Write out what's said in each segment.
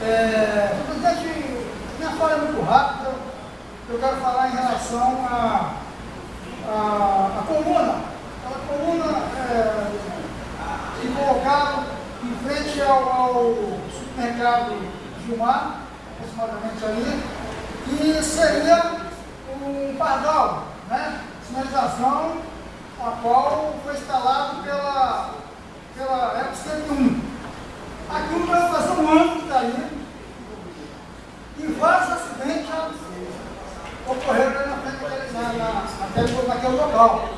É, presidente, minha fala é muito rápida. Eu quero falar em relação à a, a, coluna. A coluna é, que colocaram em frente ao, ao supermercado Gilmar, aproximadamente ali, que seria um pardal, né? Sinalização a qual foi instalado pela Eco 101. Aquilo vai fazer um ano que está aí, e vários acidentes ocorreram na frente na, na, naquele, naquele local.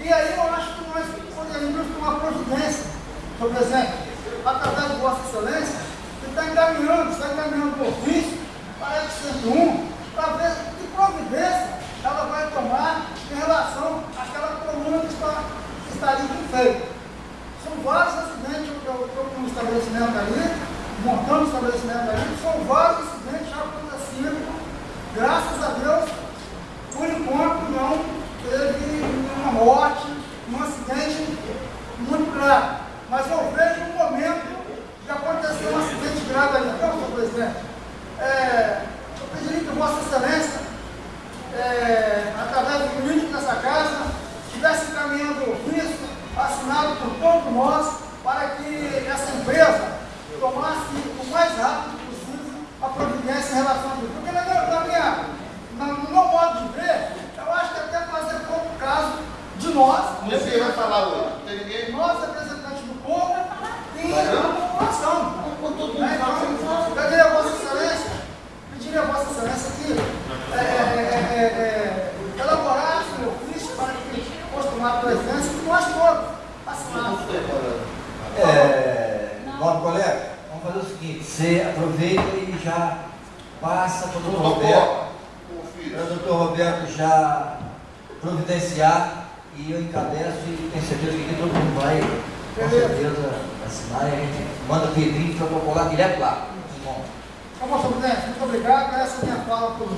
E aí eu acho que nós poderíamos tomar providência, senhor presidente, através de Vossa Excelência, que está encaminhando, está encaminhando o ofício para a 101, para ver que providência ela vai tomar em relação àquela coluna que está, que está ali feita. São vários acidentes eu estou com um estabelecimento ali, montando o estabelecimento ali, são vários acidentes. Graças a Deus, por enquanto não teve nenhuma morte, um acidente muito grave. Mas eu vejo um momento de acontecer um acidente grave ali. Então, senhor presidente, é, eu pediria que Vossa Excelência é, através do político dessa casa, estivesse encaminhando ofício assinado por todos nós para que essa empresa tomasse o mais rápido possível a providência em relação a isso. Porque na minha, na minha, no meu modo de ver, eu acho que até fazer pouco caso de nós. Você vai falar hoje? Tem ninguém? Nós, representantes do povo, e da população. Eu pediria a Vossa Excelência, pediria a Vossa Excelência que é, é, é, elaborasse um ofício para que fosse tomar presença de nós todos assinamos. É, nobre colega, vamos fazer o seguinte, você aproveita e já passa para o doutor Roberto, para o doutor Roberto já providenciar e eu encabeço e tenho certeza que todo mundo vai com certeza assinar e a gente manda Pedrinho protocolar direto lá. Tá bom, senhor presidente, muito obrigado. Essa é a minha fala por